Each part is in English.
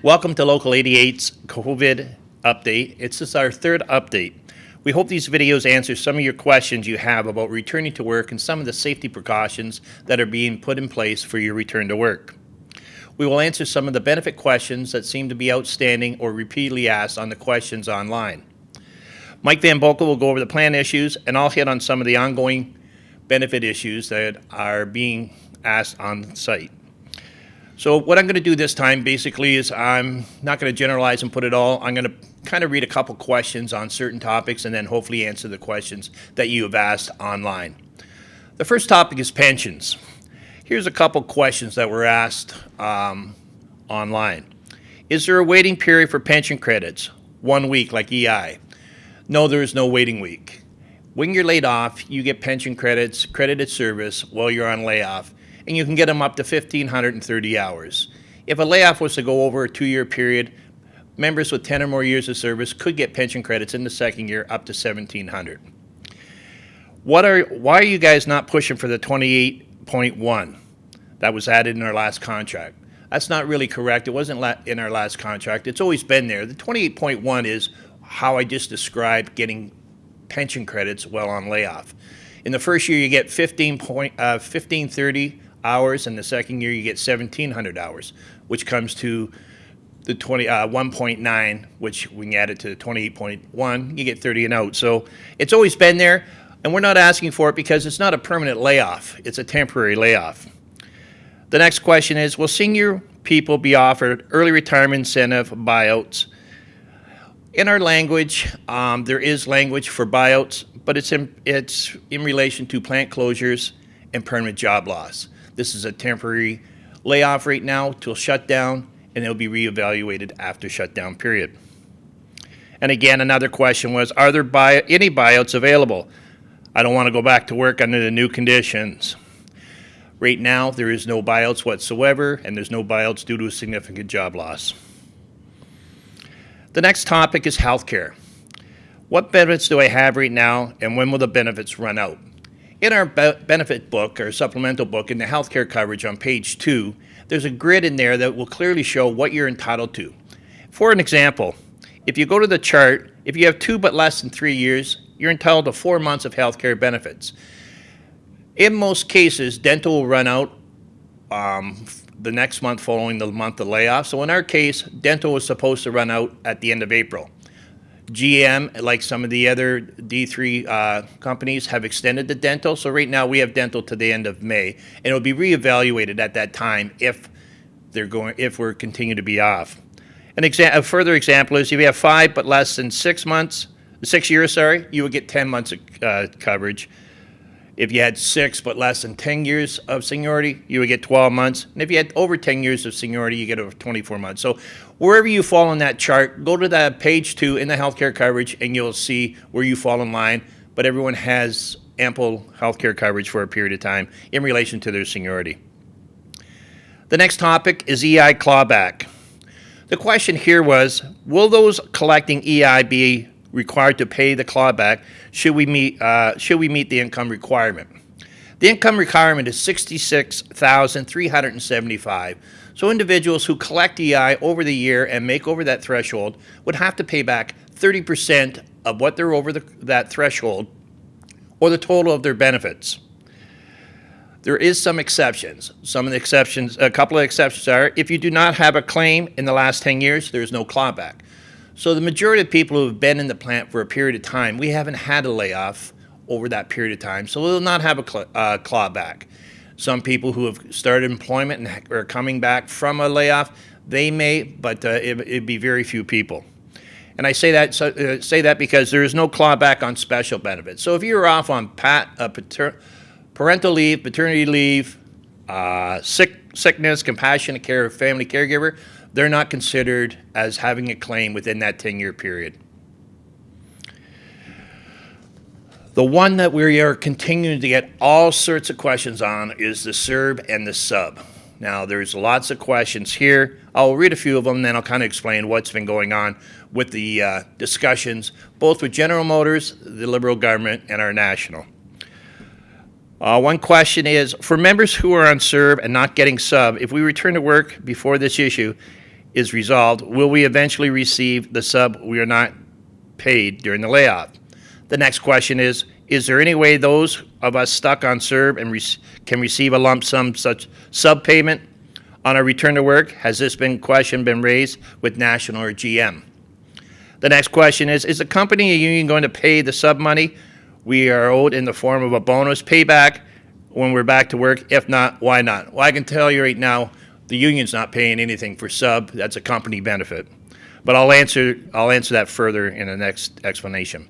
Welcome to Local 88's COVID update. It's just our third update. We hope these videos answer some of your questions you have about returning to work and some of the safety precautions that are being put in place for your return to work. We will answer some of the benefit questions that seem to be outstanding or repeatedly asked on the questions online. Mike Van Boekel will go over the plan issues, and I'll hit on some of the ongoing benefit issues that are being asked on site. So what I'm going to do this time basically is I'm not going to generalize and put it all. I'm going to kind of read a couple questions on certain topics and then hopefully answer the questions that you have asked online. The first topic is pensions. Here's a couple questions that were asked um, online. Is there a waiting period for pension credits? One week like EI. No, there is no waiting week. When you're laid off, you get pension credits, credited service while you're on layoff, and you can get them up to 1,530 hours. If a layoff was to go over a two-year period, members with 10 or more years of service could get pension credits in the second year up to 1,700. What are, why are you guys not pushing for the 28.1 that was added in our last contract? That's not really correct. It wasn't in our last contract. It's always been there. The 28.1 is how I just described getting pension credits while on layoff. In the first year, you get 15 point, uh, 1530 hours, and the second year you get 1,700 hours, which comes to the 20 uh, 1.9, which when you add it to the 28.1, you get 30 and out. So it's always been there, and we're not asking for it because it's not a permanent layoff. It's a temporary layoff. The next question is, will senior people be offered early retirement incentive buyouts? In our language, um, there is language for buyouts, but it's in, it's in relation to plant closures and permanent job loss. This is a temporary layoff right now till shutdown, and it'll be reevaluated after shutdown period. And again, another question was, are there buy any buyouts available? I don't want to go back to work under the new conditions. Right now, there is no buyouts whatsoever, and there's no buyouts due to a significant job loss. The next topic is healthcare. What benefits do I have right now, and when will the benefits run out? In our benefit book, or supplemental book, in the healthcare coverage on page two, there's a grid in there that will clearly show what you're entitled to. For an example, if you go to the chart, if you have two but less than three years, you're entitled to four months of healthcare benefits. In most cases, dental will run out um, the next month following the month of layoff. So in our case, dental was supposed to run out at the end of April. GM, like some of the other D3 uh, companies, have extended the dental. So right now we have dental to the end of May, and it'll be reevaluated at that time if they're going if we're continue to be off. An exa a further example is if you have five but less than six months, six years, sorry, you would get 10 months of uh, coverage. If you had six but less than 10 years of seniority, you would get 12 months. And if you had over 10 years of seniority, you get over 24 months. So wherever you fall on that chart, go to that page two in the healthcare coverage and you'll see where you fall in line. But everyone has ample healthcare coverage for a period of time in relation to their seniority. The next topic is EI clawback. The question here was, will those collecting EI be required to pay the clawback should we meet, uh, should we meet the income requirement. The income requirement is 66375 So individuals who collect EI over the year and make over that threshold would have to pay back 30% of what they're over the, that threshold or the total of their benefits. There is some exceptions. Some of the exceptions, a couple of exceptions are if you do not have a claim in the last 10 years, there's no clawback. So the majority of people who have been in the plant for a period of time, we haven't had a layoff over that period of time, so we'll not have a cl uh, clawback. Some people who have started employment and are coming back from a layoff, they may, but uh, it, would be very few people. And I say that so, uh, say that because there is no clawback on special benefits. So if you're off on pat, uh, parental leave, paternity leave, uh, sick, sickness, compassionate care, of family caregiver, they're not considered as having a claim within that 10-year period. The one that we are continuing to get all sorts of questions on is the CERB and the sub. Now, there's lots of questions here. I'll read a few of them, then I'll kind of explain what's been going on with the uh, discussions, both with General Motors, the Liberal government, and our national. Uh, one question is, for members who are on CERB and not getting sub, if we return to work before this issue, is resolved, will we eventually receive the sub we are not paid during the layoff? The next question is, is there any way those of us stuck on CERB and can receive a lump sum such sub payment on our return to work? Has this been question been raised with National or GM? The next question is, is the company or union going to pay the sub money we are owed in the form of a bonus payback when we're back to work? If not, why not? Well, I can tell you right now, the union's not paying anything for sub. That's a company benefit. But I'll answer, I'll answer that further in the next explanation.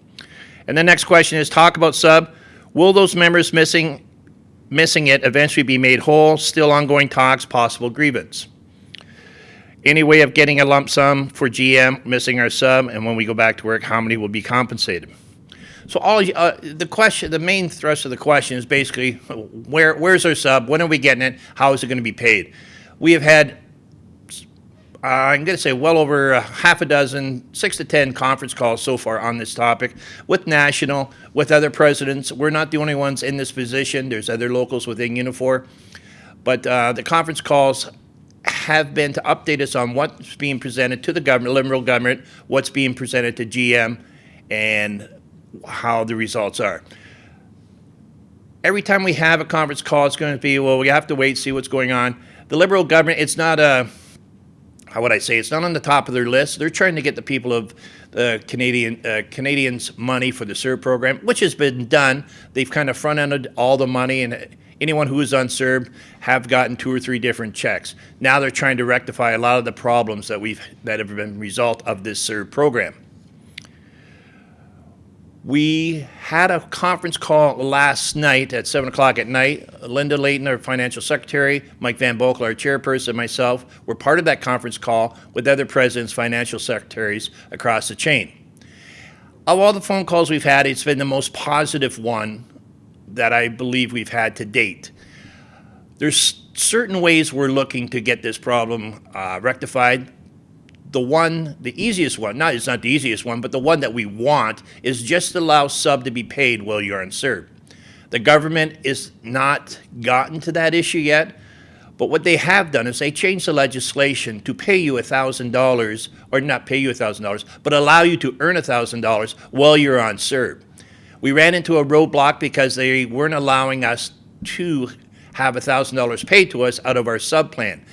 And the next question is, talk about sub. Will those members missing, missing it eventually be made whole? Still ongoing talks, possible grievance. Any way of getting a lump sum for GM missing our sub, and when we go back to work, how many will be compensated? So all uh, the question, the main thrust of the question is basically, where where's our sub? When are we getting it? How is it going to be paid? We have had, uh, I'm going to say, well over a half a dozen, six to ten conference calls so far on this topic with national, with other presidents. We're not the only ones in this position. There's other locals within Unifor, but uh, the conference calls have been to update us on what's being presented to the government, Liberal government, what's being presented to GM, and how the results are. Every time we have a conference call, it's going to be, well, we have to wait, see what's going on. The Liberal government, it's not a, how would I say, it's not on the top of their list. They're trying to get the people of the Canadian uh, Canadians money for the CERB program, which has been done. They've kind of front-ended all the money, and anyone who is on CERB have gotten two or three different checks. Now they're trying to rectify a lot of the problems that we've that have been result of this CERB program. We had a conference call last night at 7 o'clock at night. Linda Layton, our financial secretary, Mike Van Boekel, our chairperson, and myself were part of that conference call with other presidents, financial secretaries across the chain. Of all the phone calls we've had, it's been the most positive one that I believe we've had to date. There's certain ways we're looking to get this problem uh, rectified. The one, the easiest one, not it's not the easiest one, but the one that we want is just allow sub to be paid while you're on CERB. The government is not gotten to that issue yet, but what they have done is they changed the legislation to pay you $1,000, or not pay you $1,000, but allow you to earn $1,000 while you're on CERB. We ran into a roadblock because they weren't allowing us to have $1,000 paid to us out of our sub plan.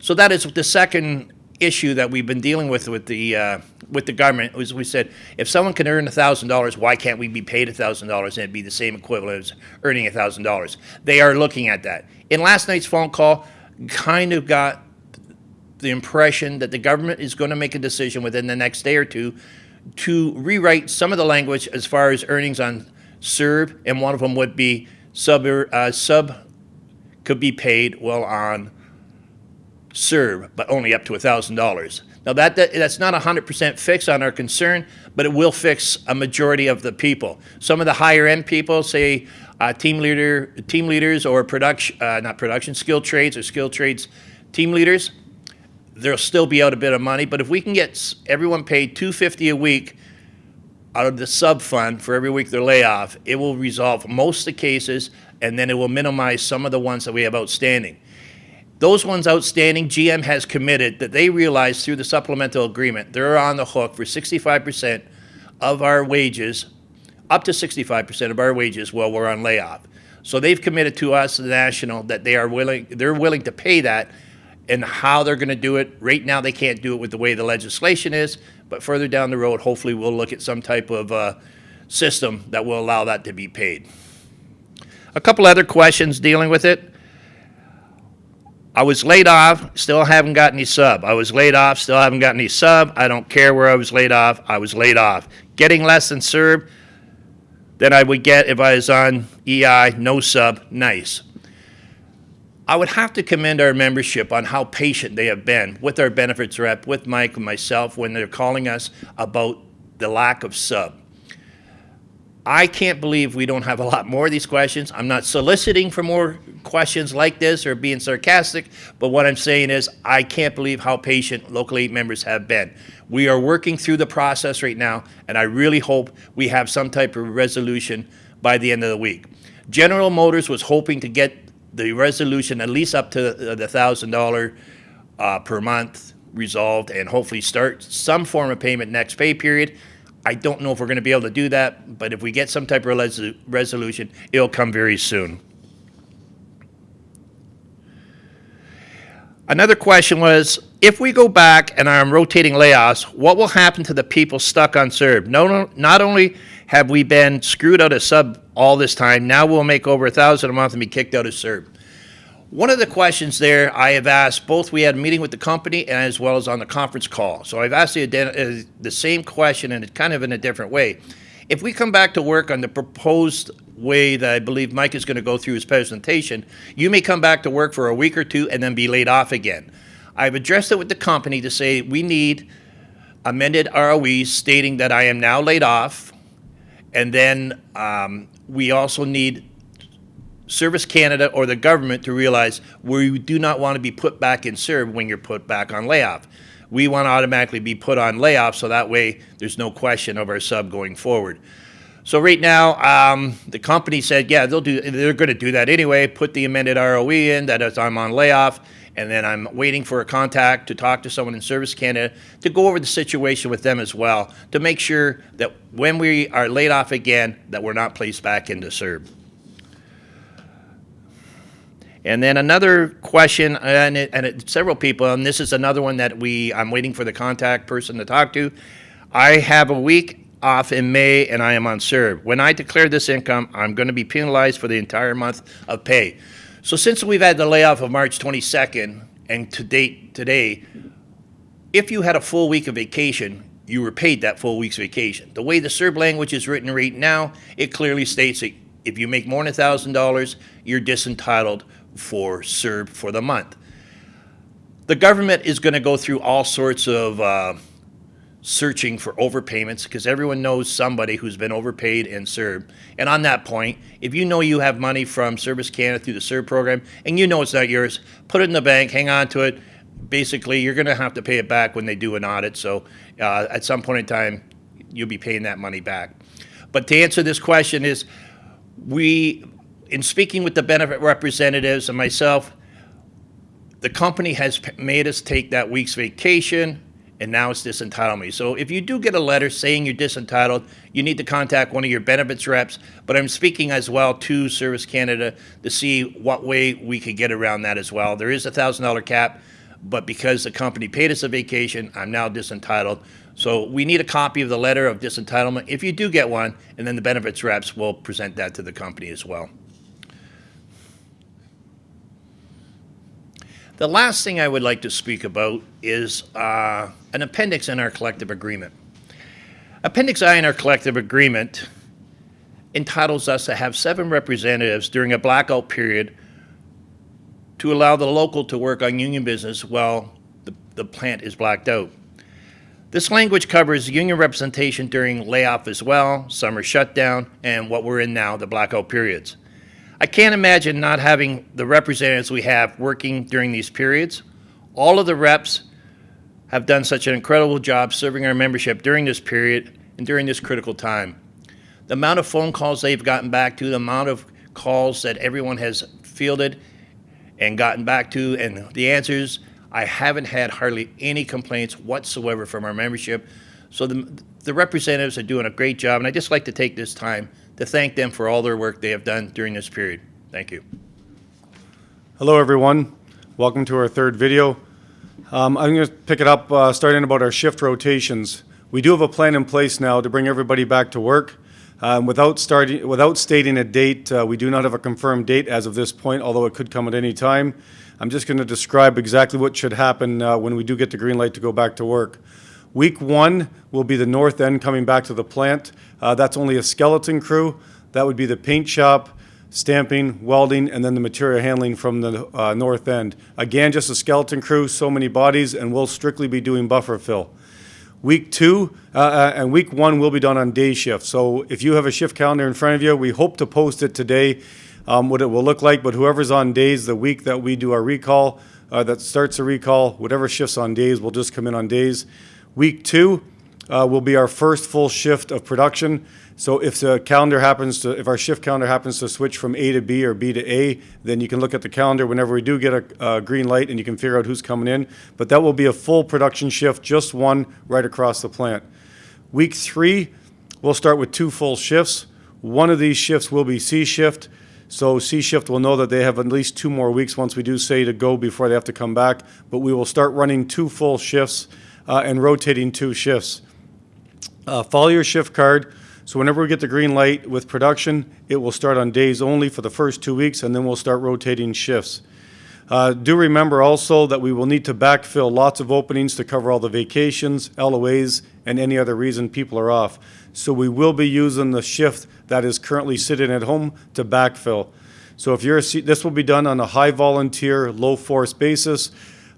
So that is the second issue that we've been dealing with with the uh, with the government. Was we said if someone can earn $1,000, why can't we be paid $1,000 and it'd be the same equivalent as earning $1,000? They are looking at that. In last night's phone call, kind of got the impression that the government is going to make a decision within the next day or two to rewrite some of the language as far as earnings on CERB, and one of them would be sub, uh, sub could be paid well on CERB, but only up to $1,000. Now that, that that's not a 100% fix on our concern, but it will fix a majority of the people. Some of the higher end people, say uh, team leader, team leaders or production, uh, not production, skill trades or skill trades team leaders, there'll still be out a bit of money. But if we can get everyone paid 250 a week out of the sub fund for every week they're layoff, it will resolve most of the cases, and then it will minimize some of the ones that we have outstanding. Those ones outstanding, GM has committed that they realize through the supplemental agreement they're on the hook for 65% of our wages, up to 65% of our wages while we're on layoff. So they've committed to us, the national, that they are willing, they're willing to pay that and how they're going to do it. Right now, they can't do it with the way the legislation is, but further down the road, hopefully, we'll look at some type of uh, system that will allow that to be paid. A couple other questions dealing with it. I was laid off, still haven't got any sub. I was laid off, still haven't got any sub. I don't care where I was laid off, I was laid off. Getting less than CERB than I would get if I was on EI, no sub, nice. I would have to commend our membership on how patient they have been with our benefits rep, with Mike and myself when they're calling us about the lack of sub. I can't believe we don't have a lot more of these questions. I'm not soliciting for more questions like this or being sarcastic, but what I'm saying is I can't believe how patient local eight members have been. We are working through the process right now, and I really hope we have some type of resolution by the end of the week. General Motors was hoping to get the resolution at least up to the thousand dollar uh, per month resolved and hopefully start some form of payment next pay period. I don't know if we're going to be able to do that, but if we get some type of res- resolution, it'll come very soon. Another question was, if we go back and are rotating layoffs, what will happen to the people stuck on CERB? No, not only have we been screwed out of sub all this time, now we'll make over a thousand a month and be kicked out of CERB. One of the questions there I have asked, both we had a meeting with the company and as well as on the conference call. So I've asked the, uh, the same question and it's kind of in a different way. If we come back to work on the proposed way that I believe Mike is going to go through his presentation, you may come back to work for a week or two and then be laid off again. I've addressed it with the company to say we need amended ROEs stating that I am now laid off, and then um, we also need Service Canada or the government to realize we do not want to be put back in CERB when you're put back on layoff. We want to automatically be put on layoff so that way there's no question of our sub going forward. So right now, um, the company said, yeah, they'll do. They're going to do that anyway. Put the amended ROE in that as I'm on layoff, and then I'm waiting for a contact to talk to someone in Service Canada to go over the situation with them as well to make sure that when we are laid off again, that we're not placed back into CERB. And then another question, and, it, and it, several people, and this is another one that we I'm waiting for the contact person to talk to. I have a week off in May and I am on CERB. When I declare this income, I'm going to be penalized for the entire month of pay. So since we've had the layoff of March 22nd and to date today, if you had a full week of vacation, you were paid that full week's vacation. The way the CERB language is written right now, it clearly states that if you make more than $1,000, you're disentitled for CERB for the month. The government is going to go through all sorts of uh, searching for overpayments because everyone knows somebody who's been overpaid in CERB. And on that point, if you know you have money from Service Canada through the CERB program and you know it's not yours, put it in the bank, hang on to it. Basically, you're going to have to pay it back when they do an audit. So uh, at some point in time, you'll be paying that money back. But to answer this question is, we in speaking with the benefit representatives and myself, the company has made us take that week's vacation and now it's disentitlement. So if you do get a letter saying you're disentitled, you need to contact one of your benefits reps. But I'm speaking as well to Service Canada to see what way we could get around that as well. There is a thousand dollar cap, but because the company paid us a vacation, I'm now disentitled. So we need a copy of the letter of disentitlement if you do get one, and then the benefits reps will present that to the company as well. The last thing I would like to speak about is uh, an appendix in our collective agreement. Appendix I in our collective agreement entitles us to have seven representatives during a blackout period to allow the local to work on union business while the, the plant is blacked out. This language covers union representation during layoff as well, summer shutdown, and what we're in now, the blackout periods. I can't imagine not having the representatives we have working during these periods. All of the reps have done such an incredible job serving our membership during this period and during this critical time. The amount of phone calls they've gotten back to, the amount of calls that everyone has fielded and gotten back to, and the answers, I haven't had hardly any complaints whatsoever from our membership. So the, the representatives are doing a great job, and I'd just like to take this time to thank them for all their work they have done during this period. Thank you. Hello, everyone. Welcome to our third video. Um, I'm going to pick it up uh, starting about our shift rotations. We do have a plan in place now to bring everybody back to work. Um, without, starting, without stating a date, uh, we do not have a confirmed date as of this point, although it could come at any time. I'm just going to describe exactly what should happen uh, when we do get the green light to go back to work. Week one will be the north end coming back to the plant. Uh, that's only a skeleton crew. That would be the paint shop, stamping, welding, and then the material handling from the uh, north end. Again, just a skeleton crew, so many bodies, and we'll strictly be doing buffer fill. Week two uh, uh and week one will be done on day shift. So if you have a shift calendar in front of you, we hope to post it today, um, what it will look like. But whoever's on days the week that we do our recall, uh, that starts a recall, whatever shifts on days will just come in on days. Week two, uh, will be our first full shift of production. So if the calendar happens to, if our shift calendar happens to switch from A to B or B to A, then you can look at the calendar whenever we do get a, a green light and you can figure out who's coming in. But that will be a full production shift, just one right across the plant. Week three, we'll start with two full shifts. One of these shifts will be C shift. So C shift will know that they have at least two more weeks once we do say to go before they have to come back. But we will start running two full shifts uh, and rotating two shifts. Uh, follow your shift card. So whenever we get the green light with production, it will start on days only for the first two weeks, and then we'll start rotating shifts. Uh, do remember also that we will need to backfill lots of openings to cover all the vacations, LOAs, and any other reason people are off. So we will be using the shift that is currently sitting at home to backfill. So if you're this will be done on a high volunteer, low force basis.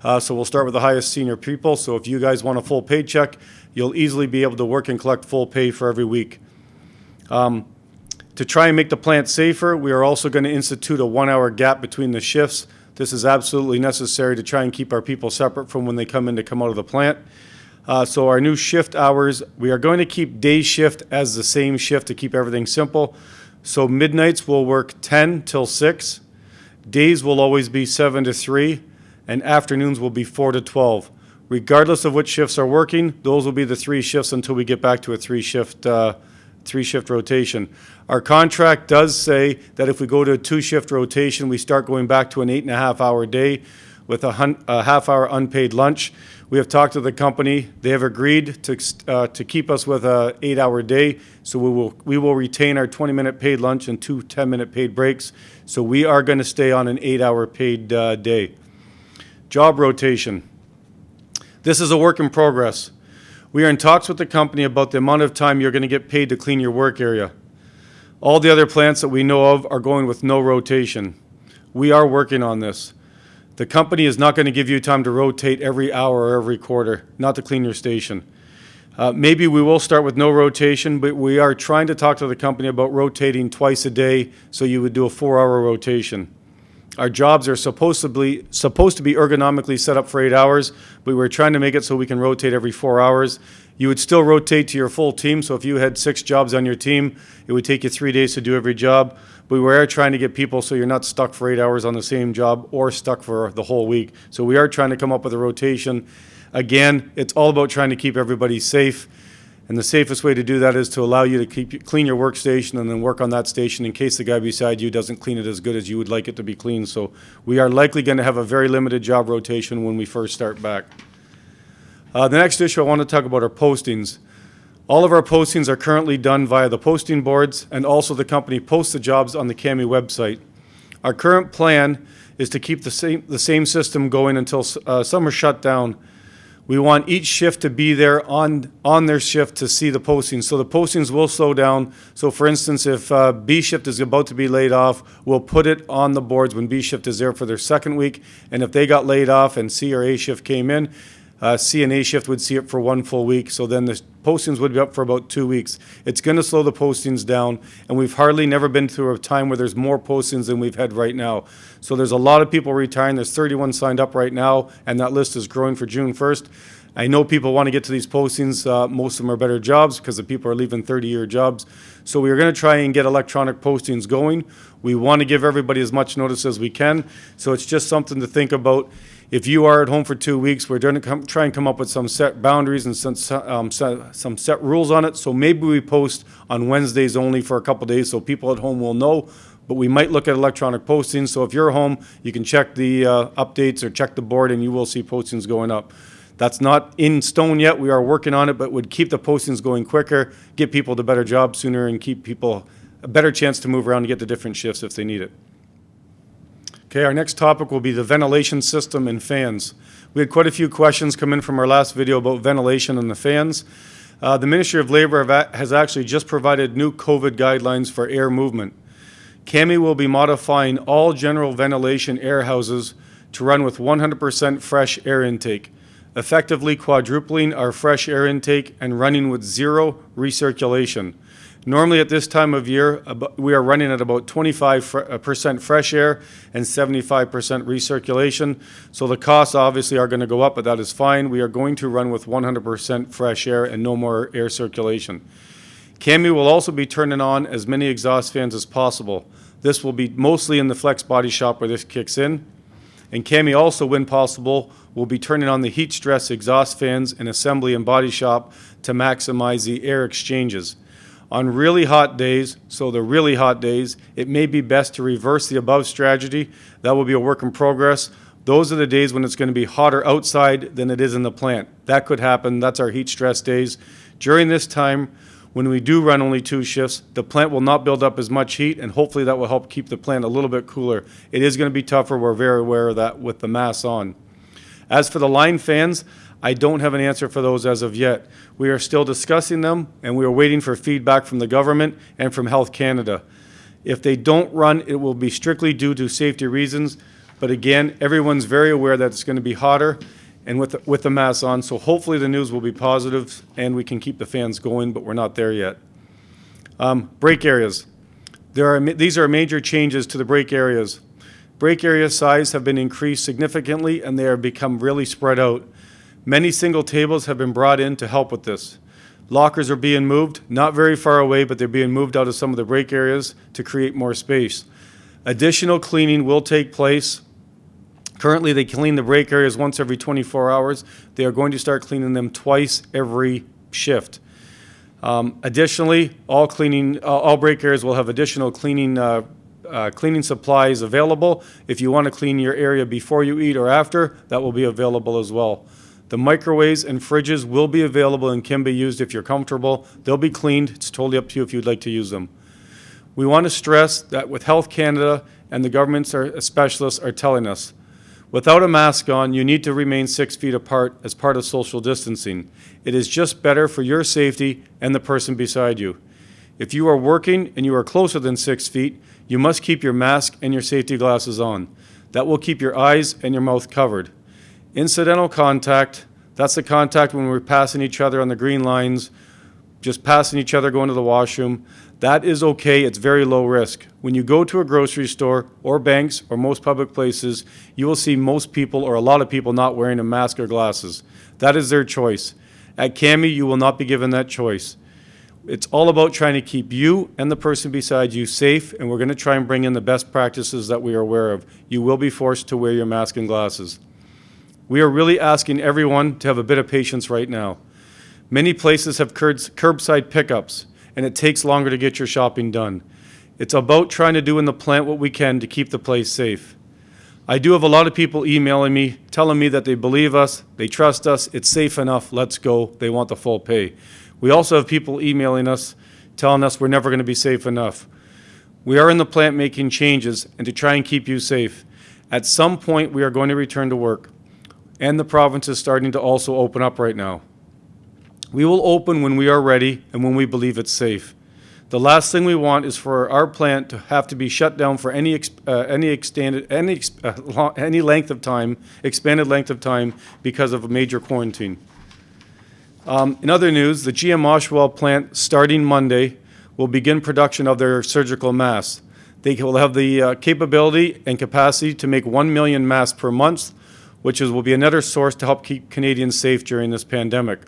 Uh, so we'll start with the highest senior people. So if you guys want a full paycheck, you'll easily be able to work and collect full pay for every week. Um, to try and make the plant safer, we are also going to institute a one-hour gap between the shifts. This is absolutely necessary to try and keep our people separate from when they come in to come out of the plant. Uh, so our new shift hours, we are going to keep day shift as the same shift to keep everything simple. So midnights will work 10 till 6. Days will always be 7 to 3, and afternoons will be 4 to 12. Regardless of which shifts are working, those will be the three shifts until we get back to a three-shift uh, three-shift rotation. Our contract does say that if we go to a two-shift rotation, we start going back to an eight and a half hour day with a, a half-hour unpaid lunch. We have talked to the company. They have agreed to, uh, to keep us with a eight-hour day, so we will, we will retain our 20-minute paid lunch and two 10-minute paid breaks. So we are going to stay on an eight-hour paid uh, day. Job rotation. This is a work in progress. We are in talks with the company about the amount of time you're going to get paid to clean your work area. All the other plants that we know of are going with no rotation. We are working on this. The company is not going to give you time to rotate every hour or every quarter, not to clean your station. Uh, maybe we will start with no rotation, but we are trying to talk to the company about rotating twice a day, so you would do a four-hour rotation. Our jobs are supposed to be, supposed to be ergonomically set up for eight hours, but we're trying to make it so we can rotate every four hours. You would still rotate to your full team, so if you had six jobs on your team, it would take you three days to do every job. But we are trying to get people so you're not stuck for eight hours on the same job or stuck for the whole week. So we are trying to come up with a rotation. Again, it's all about trying to keep everybody safe. And the safest way to do that is to allow you to keep, clean your workstation and then work on that station in case the guy beside you doesn't clean it as good as you would like it to be cleaned. So we are likely going to have a very limited job rotation when we first start back. Uh, the next issue I want to talk about are postings. All of our postings are currently done via the posting boards, and also the company posts the jobs on the CAMI website. Our current plan is to keep the same, the same system going until uh, summer shutdown. We want each shift to be there on, on their shift to see the postings. So the postings will slow down. So for instance, if uh, B shift is about to be laid off, we'll put it on the boards when B shift is there for their second week. And if they got laid off and C or A shift came in, uh, C and A shift would see it for one full week. So then the postings would be up for about two weeks. It's going to slow the postings down, and we've hardly never been through a time where there's more postings than we've had right now. So there's a lot of people retiring. There's 31 signed up right now, and that list is growing for June 1st. I know people want to get to these postings. Uh, most of them are better jobs because the people are leaving 30-year jobs. So we are going to try and get electronic postings going. We want to give everybody as much notice as we can. So it's just something to think about. If you are at home for two weeks, we're going to come, try and come up with some set boundaries and some, um, set, some set rules on it. So maybe we post on Wednesdays only for a couple days so people at home will know. But we might look at electronic postings. So if you're home, you can check the uh, updates or check the board and you will see postings going up. That's not in stone yet. We are working on it, but would keep the postings going quicker, get people to better jobs sooner, and keep people a better chance to move around and get to different shifts if they need it. Okay, our next topic will be the ventilation system and fans. We had quite a few questions come in from our last video about ventilation and the fans. Uh, the Ministry of Labor has actually just provided new COVID guidelines for air movement. CAMI will be modifying all general ventilation air houses to run with 100% fresh air intake, effectively quadrupling our fresh air intake and running with zero recirculation. Normally, at this time of year, we are running at about 25% uh, fresh air and 75% recirculation. So the costs obviously are going to go up, but that is fine. We are going to run with 100% fresh air and no more air circulation. Cami will also be turning on as many exhaust fans as possible. This will be mostly in the flex body shop where this kicks in. And Cami also, when possible, will be turning on the heat stress exhaust fans in assembly and body shop to maximize the air exchanges. On really hot days, so the really hot days, it may be best to reverse the above strategy. That will be a work in progress. Those are the days when it's going to be hotter outside than it is in the plant. That could happen. That's our heat stress days. During this time, when we do run only two shifts, the plant will not build up as much heat, and hopefully that will help keep the plant a little bit cooler. It is going to be tougher. We're very aware of that with the mass on. As for the line fans, I don't have an answer for those as of yet. We are still discussing them, and we are waiting for feedback from the government and from Health Canada. If they don't run, it will be strictly due to safety reasons. But again, everyone's very aware that it's going to be hotter and with, the- with the mass on, so hopefully the news will be positive and we can keep the fans going, but we're not there yet. Um, Break areas. There are, these are major changes to the break areas. Break area size have been increased significantly and they have become really spread out. Many single tables have been brought in to help with this. Lockers are being moved, not very far away, but they're being moved out of some of the break areas to create more space. Additional cleaning will take place. Currently, they clean the break areas once every 24 hours. They are going to start cleaning them twice every shift. Um, Additionally, all cleaning, all all break areas will have additional cleaning, uh, uh, cleaning supplies available. If you want to clean your area before you eat or after, that will be available as well. The microwaves and fridges will be available and can be used if you're comfortable. They'll be cleaned. It's totally up to you if you'd like to use them. We want to stress that with Health Canada and the governments are, uh, specialists are telling us, without a mask on, you need to remain six feet apart as part of social distancing. It is just better for your safety and the person beside you. If you are working and you are closer than six feet, you must keep your mask and your safety glasses on. That will keep your eyes and your mouth covered. Incidental contact, that's the contact when we're passing each other on the green lines, just passing each other going to the washroom. That is okay, it's very low risk. When you go to a grocery store or banks or most public places, you will see most people or a lot of people not wearing a mask or glasses. That is their choice. At CAMI, you will not be given that choice. It's all about trying to keep you and the person beside you safe, and we're going to try and bring in the best practices that we are aware of. You will be forced to wear your mask and glasses. We are really asking everyone to have a bit of patience right now. Many places have curbs- curbside pickups, and it takes longer to get your shopping done. It's about trying to do in the plant what we can to keep the place safe. I do have a lot of people emailing me, telling me that they believe us, they trust us, it's safe enough, let's go, they want the full pay. We also have people emailing us, telling us we're never going to be safe enough. We are in the plant making changes and to try and keep you safe. At some point, we are going to return to work, and the province is starting to also open up right now. We will open when we are ready and when we believe it's safe. The last thing we want is for our plant to have to be shut down for any, uh, any extended, any, uh, lo- any length of time, expanded length of time because of a major quarantine. Um, in other news, the GM Oshawa plant, starting Monday, will begin production of their surgical masks. They will have the uh, capability and capacity to make 1 million masks per month, which is, will be another source to help keep Canadians safe during this pandemic.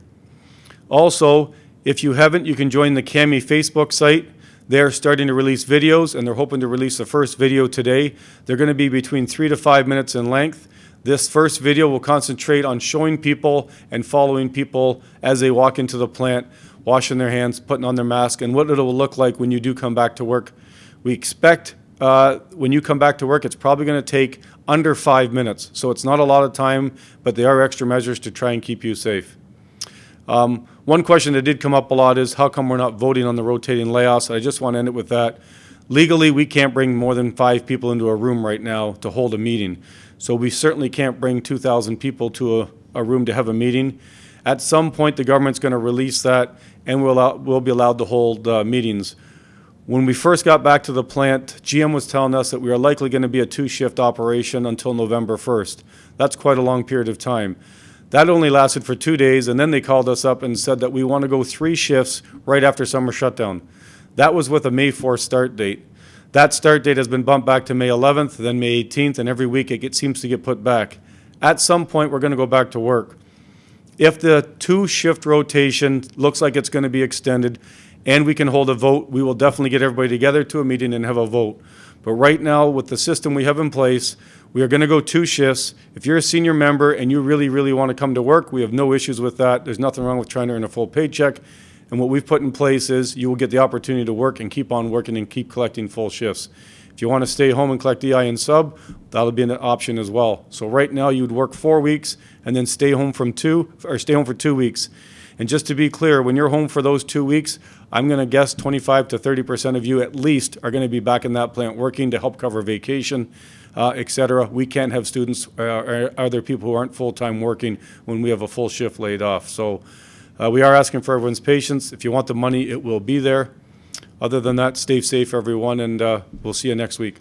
Also, if you haven't, you can join the CAMI Facebook site. They're starting to release videos, and they're hoping to release the first video today. They're going to be between three to five minutes in length. This first video will concentrate on showing people and following people as they walk into the plant, washing their hands, putting on their mask, and what it will look like when you do come back to work. We expect uh, when you come back to work, it's probably going to take under five minutes. So it's not a lot of time, but there are extra measures to try and keep you safe. Um, One question that did come up a lot is how come we're not voting on the rotating layoffs? I just want to end it with that. Legally, we can't bring more than five people into a room right now to hold a meeting. So we certainly can't bring 2,000 people to a, a room to have a meeting. At some point, the government's going to release that, and we'll, we'll be allowed to hold uh, meetings. When we first got back to the plant, GM was telling us that we are likely going to be a two-shift operation until November 1st. That's quite a long period of time. That only lasted for two days, and then they called us up and said that we want to go three shifts right after summer shutdown. That was with a May 4th start date. That start date has been bumped back to May 11th, then May 18th, and every week it get- seems to get put back. At some point, we're going to go back to work. If the two-shift rotation looks like it's going to be extended and we can hold a vote, we will definitely get everybody together to a meeting and have a vote. But right now, with the system we have in place, we are going to go two shifts. If you're a senior member and you really, really want to come to work, we have no issues with that. There's nothing wrong with trying to earn a full paycheck. And what we've put in place is you will get the opportunity to work and keep on working and keep collecting full shifts. If you want to stay home and collect EI and sub, that'll be an option as well. So right now, you would work four weeks and then stay home from two, or stay home for two weeks. And just to be clear, when you're home for those two weeks, I'm going to guess 25 to 30 percent of you at least are going to be back in that plant working to help cover vacation, uh, et cetera. We can't have students uh, or other people who aren't full-time working when we have a full shift laid off. So uh, we are asking for everyone's patience. If you want the money, it will be there. Other than that, stay safe, everyone, and uh, we'll see you next week.